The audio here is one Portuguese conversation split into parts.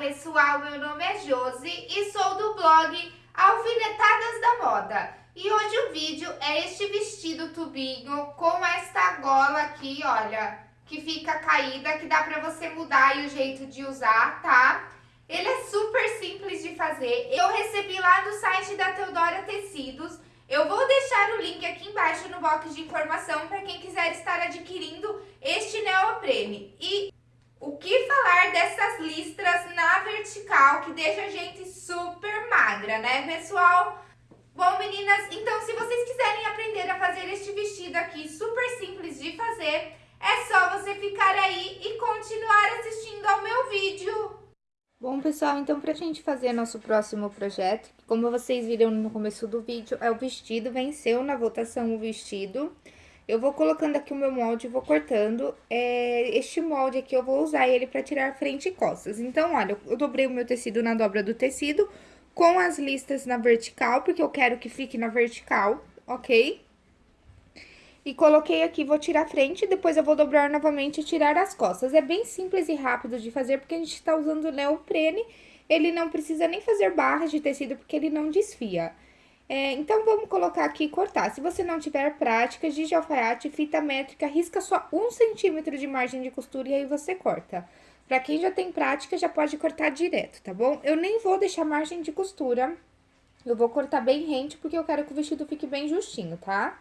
pessoal, meu nome é Josi e sou do blog Alfinetadas da Moda. E hoje o vídeo é este vestido tubinho com esta gola aqui, olha, que fica caída, que dá pra você mudar o jeito de usar, tá? Ele é super simples de fazer. Eu recebi lá do site da Teodora Tecidos. Eu vou deixar o link aqui embaixo no box de informação para quem quiser estar adquirindo este neoprene. E o que falar dessas listras na vertical, que deixa a gente super magra, né, pessoal? Bom, meninas, então se vocês quiserem aprender a fazer este vestido aqui, super simples de fazer, é só você ficar aí e continuar assistindo ao meu vídeo. Bom, pessoal, então pra gente fazer nosso próximo projeto, como vocês viram no começo do vídeo, é o vestido, venceu na votação o vestido. Eu vou colocando aqui o meu molde e vou cortando. É, este molde aqui eu vou usar ele pra tirar frente e costas. Então, olha, eu dobrei o meu tecido na dobra do tecido com as listas na vertical, porque eu quero que fique na vertical, ok? E coloquei aqui, vou tirar a frente, depois eu vou dobrar novamente e tirar as costas. É bem simples e rápido de fazer, porque a gente tá usando neoprene, ele não precisa nem fazer barras de tecido, porque ele não desfia. É, então, vamos colocar aqui e cortar. Se você não tiver prática de alfaiate, fita métrica, risca só um centímetro de margem de costura e aí você corta. Pra quem já tem prática, já pode cortar direto, tá bom? Eu nem vou deixar margem de costura, eu vou cortar bem rente, porque eu quero que o vestido fique bem justinho, tá?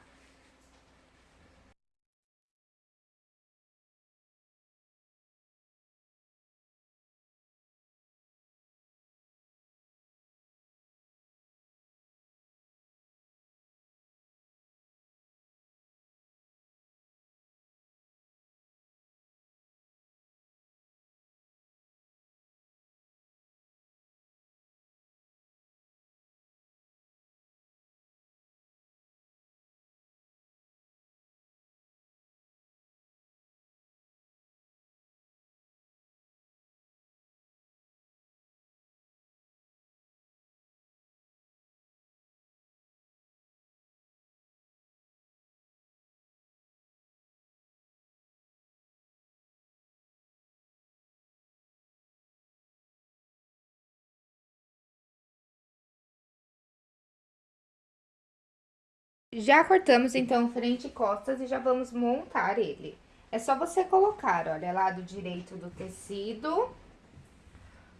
Já cortamos, então, frente e costas e já vamos montar ele. É só você colocar, olha, lado direito do tecido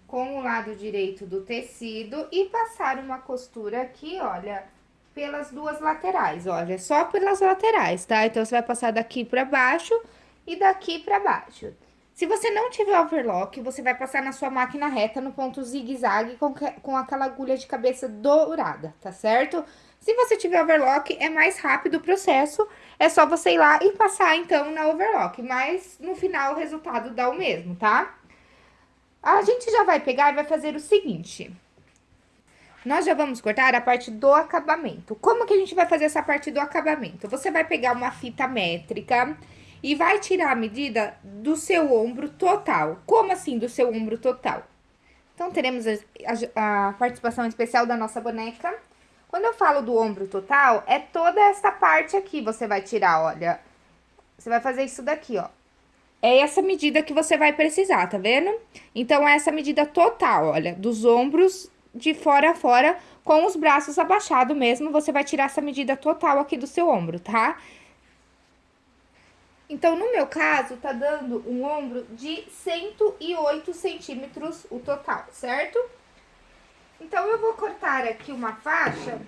com o lado direito do tecido e passar uma costura aqui, olha, pelas duas laterais, olha, só pelas laterais, tá? Então, você vai passar daqui pra baixo e daqui pra baixo. Se você não tiver overlock, você vai passar na sua máquina reta no ponto zigue-zague com, com aquela agulha de cabeça dourada, tá certo? Se você tiver overlock, é mais rápido o processo, é só você ir lá e passar, então, na overlock. Mas, no final, o resultado dá o mesmo, tá? A gente já vai pegar e vai fazer o seguinte. Nós já vamos cortar a parte do acabamento. Como que a gente vai fazer essa parte do acabamento? Você vai pegar uma fita métrica e vai tirar a medida do seu ombro total. Como assim do seu ombro total? Então, teremos a, a, a participação especial da nossa boneca quando eu falo do ombro total, é toda essa parte aqui você vai tirar, olha. Você vai fazer isso daqui, ó. É essa medida que você vai precisar, tá vendo? Então, é essa medida total, olha, dos ombros de fora a fora, com os braços abaixados mesmo, você vai tirar essa medida total aqui do seu ombro, tá? Então, no meu caso, tá dando um ombro de 108 centímetros o total, certo? Então, eu vou cortar aqui uma faixa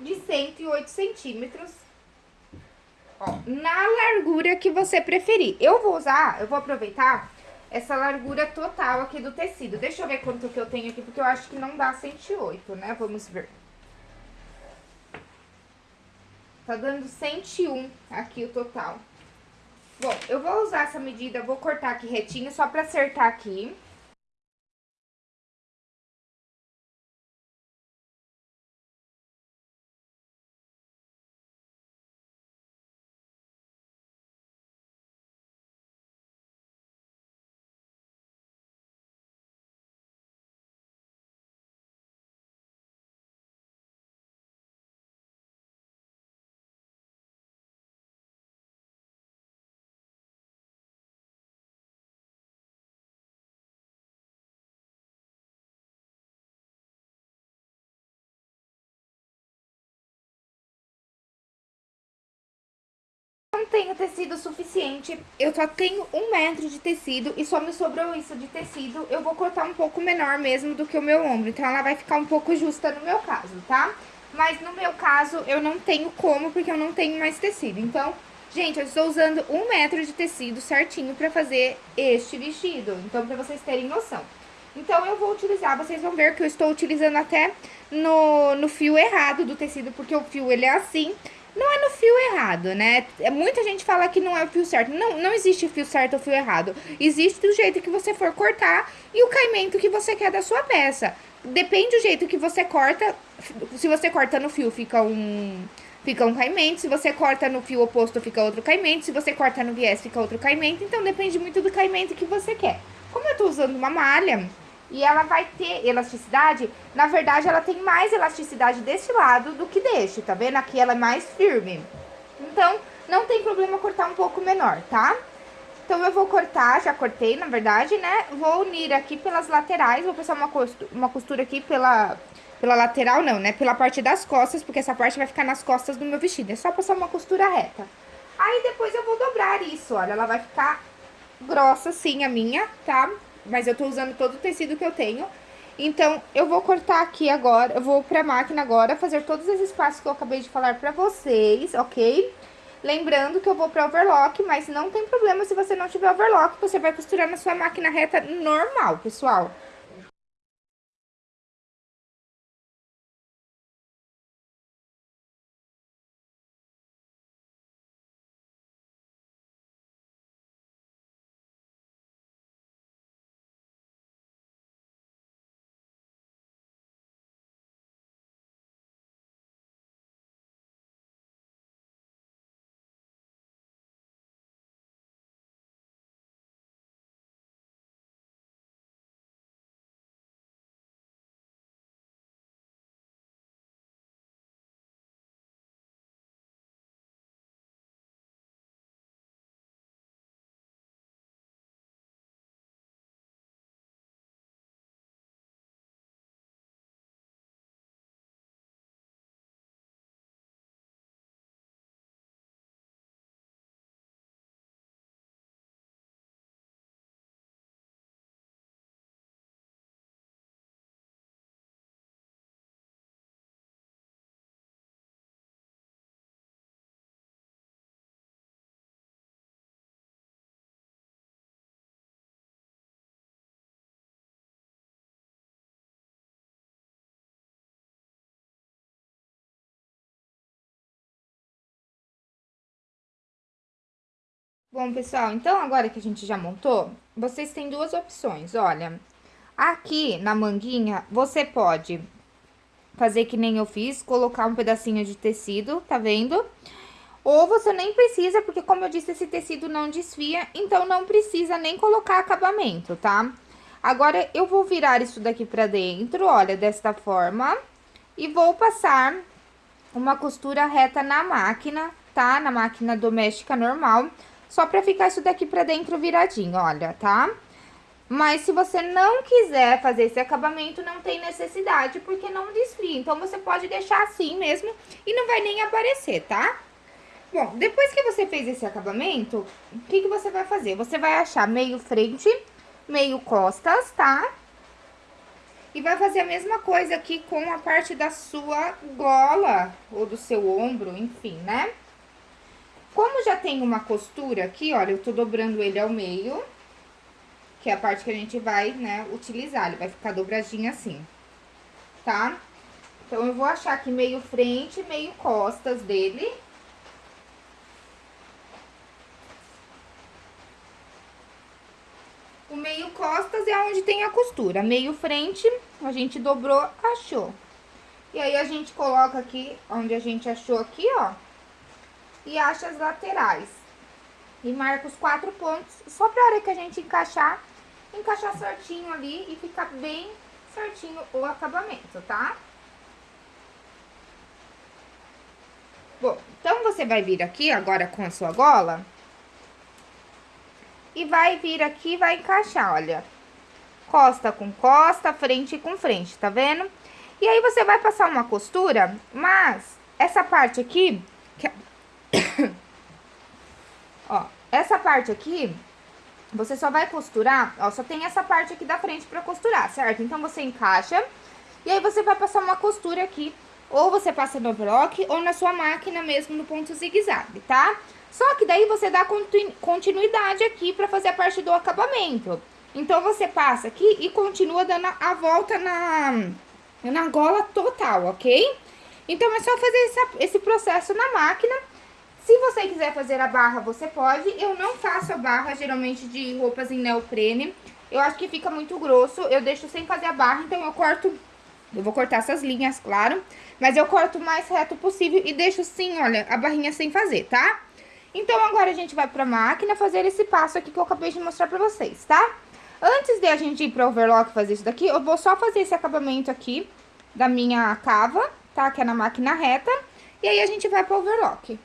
de 108 centímetros, ó, na largura que você preferir. Eu vou usar, eu vou aproveitar essa largura total aqui do tecido. Deixa eu ver quanto que eu tenho aqui, porque eu acho que não dá 108, né? Vamos ver. Tá dando 101 aqui o total. Bom, eu vou usar essa medida, vou cortar aqui retinho, só pra acertar aqui. Não tenho tecido suficiente, eu só tenho um metro de tecido e só me sobrou isso de tecido, eu vou cortar um pouco menor mesmo do que o meu ombro, então ela vai ficar um pouco justa no meu caso, tá? Mas no meu caso, eu não tenho como, porque eu não tenho mais tecido, então... Gente, eu estou usando um metro de tecido certinho pra fazer este vestido, então pra vocês terem noção. Então, eu vou utilizar, vocês vão ver que eu estou utilizando até no, no fio errado do tecido, porque o fio, ele é assim, fio errado, né? É, muita gente fala que não é o fio certo. Não, não existe fio certo ou fio errado. Existe do jeito que você for cortar e o caimento que você quer da sua peça. Depende do jeito que você corta. Se você corta no fio, fica um, fica um caimento. Se você corta no fio oposto, fica outro caimento. Se você corta no viés, fica outro caimento. Então, depende muito do caimento que você quer. Como eu tô usando uma malha, e ela vai ter elasticidade, na verdade ela tem mais elasticidade desse lado do que deste, tá vendo? Aqui ela é mais firme. Então, não tem problema cortar um pouco menor, tá? Então, eu vou cortar, já cortei, na verdade, né? Vou unir aqui pelas laterais, vou passar uma costura, uma costura aqui pela, pela lateral, não, né? Pela parte das costas, porque essa parte vai ficar nas costas do meu vestido. É só passar uma costura reta. Aí, depois eu vou dobrar isso, olha, ela vai ficar grossa assim, a minha, tá? Mas eu tô usando todo o tecido que eu tenho. Então, eu vou cortar aqui agora, eu vou pra máquina agora, fazer todos esses passos que eu acabei de falar pra vocês, ok? Lembrando que eu vou pra overlock, mas não tem problema se você não tiver overlock, você vai costurar na sua máquina reta normal, pessoal. Bom, pessoal, então agora que a gente já montou, vocês têm duas opções, olha. Aqui na manguinha, você pode fazer que nem eu fiz, colocar um pedacinho de tecido, tá vendo? Ou você nem precisa, porque como eu disse, esse tecido não desfia, então não precisa nem colocar acabamento, tá? Agora, eu vou virar isso daqui pra dentro, olha, desta forma, e vou passar uma costura reta na máquina, tá? Na máquina doméstica normal, só pra ficar isso daqui pra dentro viradinho, olha, tá? Mas se você não quiser fazer esse acabamento, não tem necessidade, porque não desfia. Então, você pode deixar assim mesmo e não vai nem aparecer, tá? Bom, depois que você fez esse acabamento, o que, que você vai fazer? Você vai achar meio frente, meio costas, tá? E vai fazer a mesma coisa aqui com a parte da sua gola, ou do seu ombro, enfim, né? Como já tem uma costura aqui, olha, eu tô dobrando ele ao meio, que é a parte que a gente vai, né, utilizar. Ele vai ficar dobradinho assim, tá? Então, eu vou achar aqui meio frente, meio costas dele. O meio costas é onde tem a costura. Meio frente, a gente dobrou, achou. E aí, a gente coloca aqui, onde a gente achou aqui, ó e acha as laterais. E marca os quatro pontos, só pra hora que a gente encaixar, encaixar certinho ali e ficar bem certinho o acabamento, tá? Bom, então você vai vir aqui agora com a sua gola e vai vir aqui vai encaixar, olha, costa com costa, frente com frente, tá vendo? E aí, você vai passar uma costura, mas essa parte aqui, essa parte aqui, você só vai costurar, ó, só tem essa parte aqui da frente pra costurar, certo? Então, você encaixa e aí você vai passar uma costura aqui, ou você passa no overlock ou na sua máquina mesmo no ponto zigue-zague, tá? Só que daí você dá continuidade aqui pra fazer a parte do acabamento. Então, você passa aqui e continua dando a volta na, na gola total, ok? Então, é só fazer essa, esse processo na máquina. Se você quiser fazer a barra, você pode. Eu não faço a barra, geralmente, de roupas em neoprene. Eu acho que fica muito grosso. Eu deixo sem fazer a barra, então eu corto... Eu vou cortar essas linhas, claro. Mas eu corto o mais reto possível e deixo sim, olha, a barrinha sem fazer, tá? Então, agora a gente vai pra máquina fazer esse passo aqui que eu acabei de mostrar pra vocês, tá? Antes de a gente ir pro overlock fazer isso daqui, eu vou só fazer esse acabamento aqui da minha cava, tá? Que é na máquina reta. E aí, a gente vai pro overlock.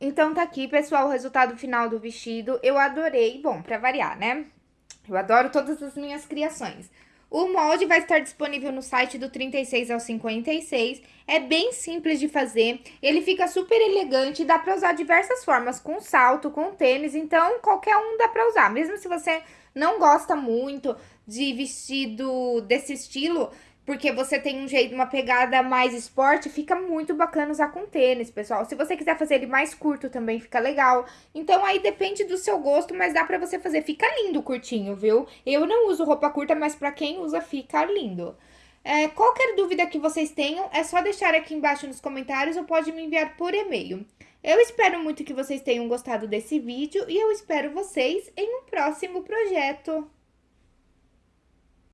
Então, tá aqui, pessoal, o resultado final do vestido. Eu adorei, bom, pra variar, né? Eu adoro todas as minhas criações. O molde vai estar disponível no site do 36 ao 56. É bem simples de fazer. Ele fica super elegante dá pra usar diversas formas, com salto, com tênis. Então, qualquer um dá pra usar. Mesmo se você não gosta muito de vestido desse estilo, porque você tem um jeito, uma pegada mais esporte, fica muito bacana usar com tênis, pessoal. Se você quiser fazer ele mais curto também fica legal. Então aí depende do seu gosto, mas dá pra você fazer. Fica lindo curtinho, viu? Eu não uso roupa curta, mas pra quem usa fica lindo. É, qualquer dúvida que vocês tenham, é só deixar aqui embaixo nos comentários ou pode me enviar por e-mail. Eu espero muito que vocês tenham gostado desse vídeo e eu espero vocês em um próximo projeto.